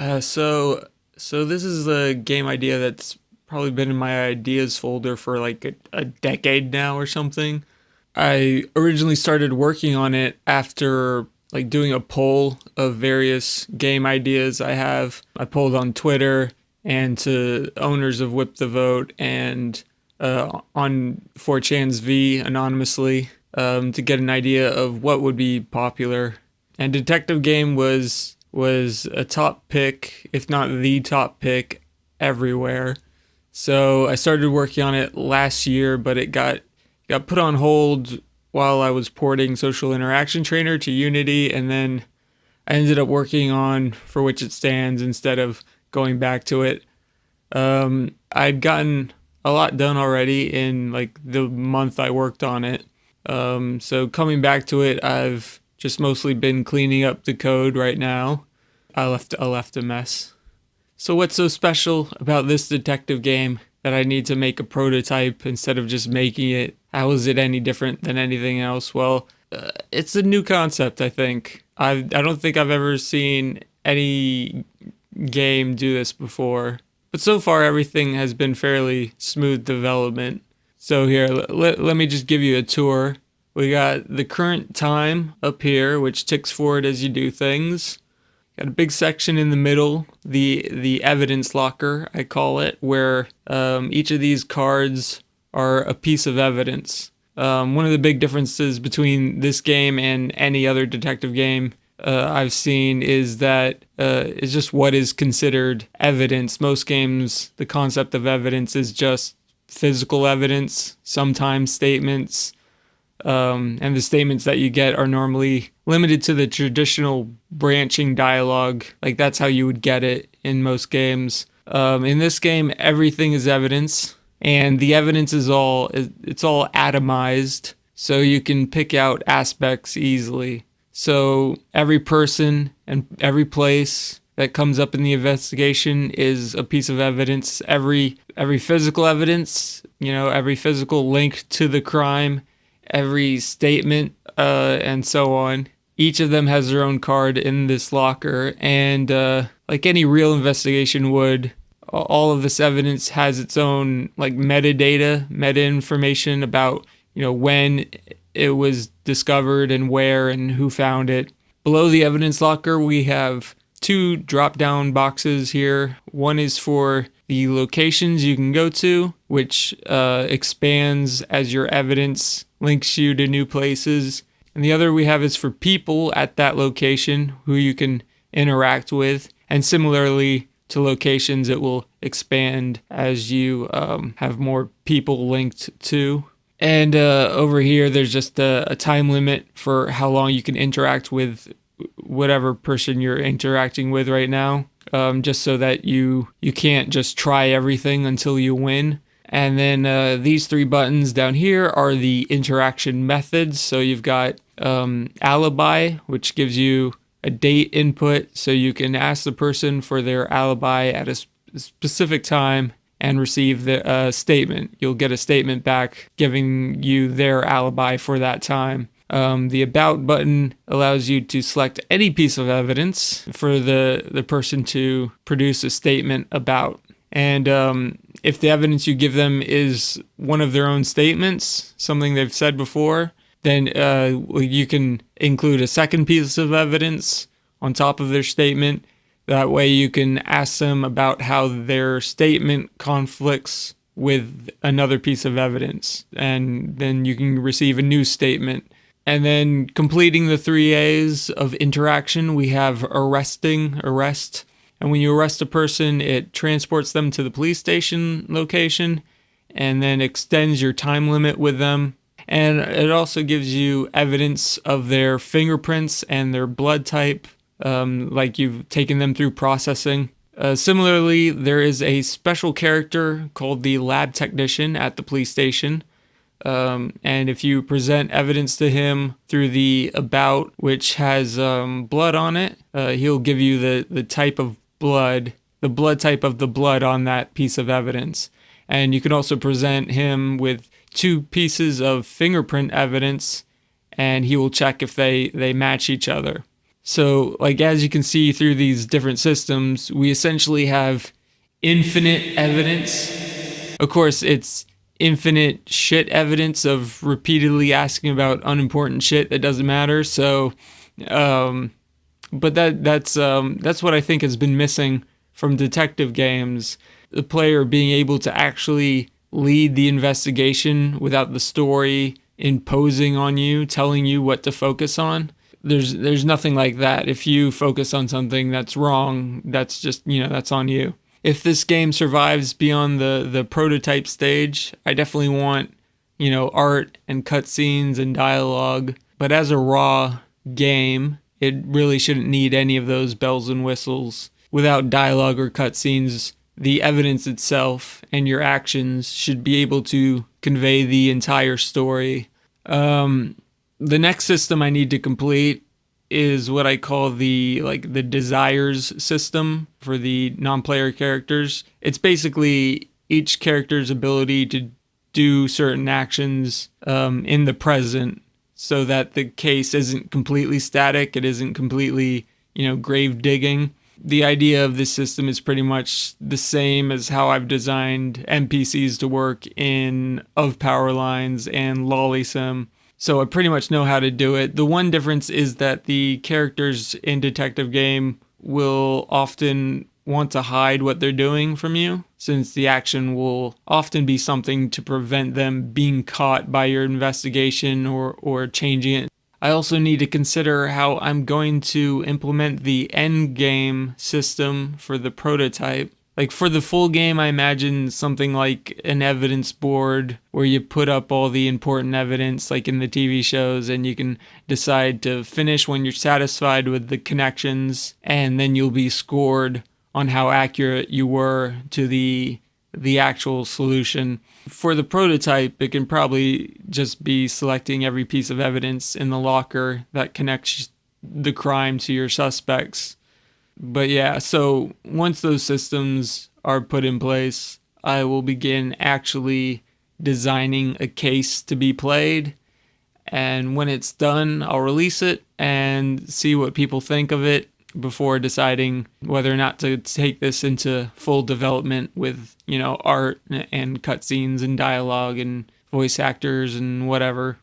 Uh, so, so this is a game idea that's probably been in my ideas folder for like a, a decade now or something. I originally started working on it after like doing a poll of various game ideas I have. I polled on Twitter and to owners of Whip the Vote and uh, on 4chan's V anonymously um, to get an idea of what would be popular. And Detective Game was was a top pick, if not the top pick, everywhere. So I started working on it last year, but it got got put on hold while I was porting Social Interaction Trainer to Unity, and then I ended up working on For Which It Stands instead of going back to it. Um, I'd gotten a lot done already in like the month I worked on it. Um, so coming back to it, I've just mostly been cleaning up the code right now. I left I left a mess. So what's so special about this detective game that I need to make a prototype instead of just making it? How is it any different than anything else? Well, uh, it's a new concept, I think. I I don't think I've ever seen any game do this before. But so far, everything has been fairly smooth development. So here, let, let me just give you a tour. We got the current time up here, which ticks forward as you do things. Got a big section in the middle, the the evidence locker, I call it, where um, each of these cards are a piece of evidence. Um, one of the big differences between this game and any other detective game uh, I've seen is that uh, is just what is considered evidence. Most games, the concept of evidence is just physical evidence, sometimes statements, um, and the statements that you get are normally limited to the traditional branching dialogue. Like that's how you would get it in most games. Um, in this game, everything is evidence, and the evidence is all it's all atomized, so you can pick out aspects easily. So every person and every place that comes up in the investigation is a piece of evidence. Every every physical evidence, you know, every physical link to the crime, every statement, uh, and so on. Each of them has their own card in this locker, and uh, like any real investigation would, all of this evidence has its own like metadata, meta information about you know when it was discovered and where and who found it. Below the evidence locker, we have two drop down boxes here. One is for the locations you can go to, which uh, expands as your evidence links you to new places. And the other we have is for people at that location who you can interact with. And similarly to locations, it will expand as you um, have more people linked to. And uh, over here, there's just a, a, time limit for how long you can interact with whatever person you're interacting with right now, um, just so that you you can't just try everything until you win. And then uh, these three buttons down here are the interaction methods. So you've got um, alibi, which gives you a date input, so you can ask the person for their alibi at a specific time and receive the uh, statement. You'll get a statement back giving you their alibi for that time. Um, the About button allows you to select any piece of evidence for the, the person to produce a statement about. And um, if the evidence you give them is one of their own statements, something they've said before, then uh, you can include a second piece of evidence on top of their statement that way you can ask them about how their statement conflicts with another piece of evidence, and then you can receive a new statement. And then completing the three A's of interaction, we have arresting, arrest. And when you arrest a person, it transports them to the police station location and then extends your time limit with them. And it also gives you evidence of their fingerprints and their blood type um, like you've taken them through processing. Uh, similarly, there is a special character called the lab technician at the police station. Um, and if you present evidence to him through the about, which has um, blood on it, uh, he'll give you the, the type of blood, the blood type of the blood on that piece of evidence. And you can also present him with two pieces of fingerprint evidence, and he will check if they, they match each other. So, like, as you can see through these different systems, we essentially have infinite evidence. Of course, it's infinite shit evidence of repeatedly asking about unimportant shit that doesn't matter. So, um, but that that's um, that's what I think has been missing from detective games. The player being able to actually lead the investigation without the story imposing on you, telling you what to focus on. There's there's nothing like that. If you focus on something that's wrong, that's just, you know, that's on you. If this game survives beyond the the prototype stage, I definitely want, you know, art and cutscenes and dialogue. But as a raw game, it really shouldn't need any of those bells and whistles. Without dialogue or cutscenes, the evidence itself and your actions should be able to convey the entire story. Um, the next system I need to complete is what I call the like the desires system for the non-player characters. It's basically each character's ability to do certain actions um, in the present so that the case isn't completely static it isn't completely you know grave digging the idea of this system is pretty much the same as how I've designed NPCs to work in Of Power Lines and Lollysim. So I pretty much know how to do it. The one difference is that the characters in Detective Game will often want to hide what they're doing from you, since the action will often be something to prevent them being caught by your investigation or, or changing it I also need to consider how I'm going to implement the end game system for the prototype. Like for the full game, I imagine something like an evidence board where you put up all the important evidence, like in the TV shows, and you can decide to finish when you're satisfied with the connections, and then you'll be scored on how accurate you were to the the actual solution. For the prototype, it can probably just be selecting every piece of evidence in the locker that connects the crime to your suspects. But yeah, so once those systems are put in place, I will begin actually designing a case to be played. And when it's done, I'll release it and see what people think of it before deciding whether or not to take this into full development with, you know, art and cutscenes and dialogue and voice actors and whatever.